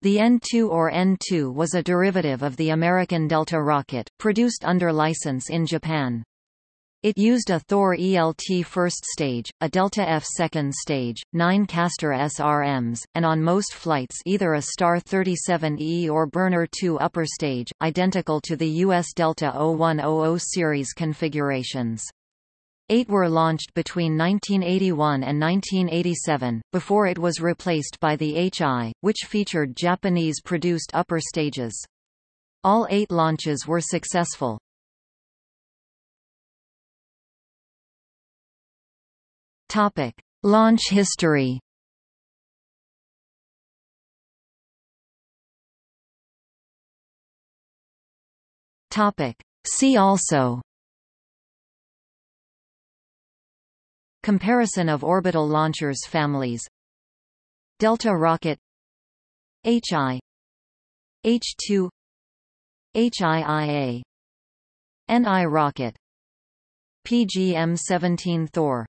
The N-2 or N-2 was a derivative of the American Delta rocket, produced under license in Japan. It used a Thor ELT first stage, a Delta F second stage, nine Castor SRMs, and on most flights either a Star 37E or Burner 2 upper stage, identical to the U.S. Delta 0100 series configurations. Eight were launched between 1981 and 1987, before it was replaced by the HI, which featured Japanese-produced upper stages. All eight launches were successful. Topic. Launch history Topic. See also Comparison of orbital launchers families. Delta rocket. HI H2 HIIA NI rocket. PGM-17 Thor